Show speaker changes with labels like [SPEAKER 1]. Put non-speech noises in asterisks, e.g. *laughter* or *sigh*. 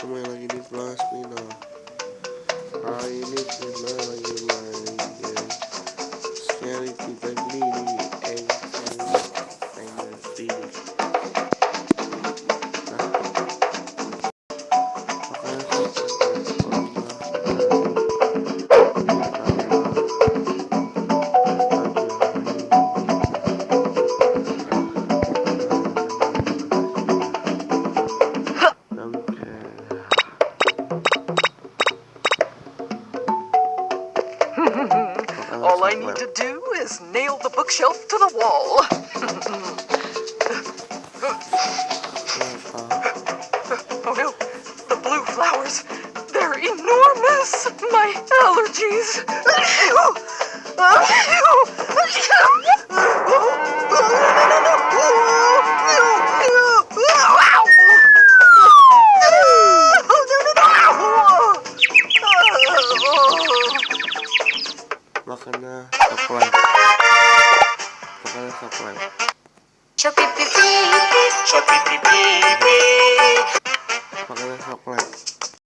[SPEAKER 1] Lagi di Plus Mina Hari
[SPEAKER 2] All I need to do is nail the bookshelf to the wall. *laughs* Oh no, the blue flowers. They're enormous. My allergies. *laughs*
[SPEAKER 3] Wakana subscribe.
[SPEAKER 4] Wakana subscribe. Shopee, Shopee,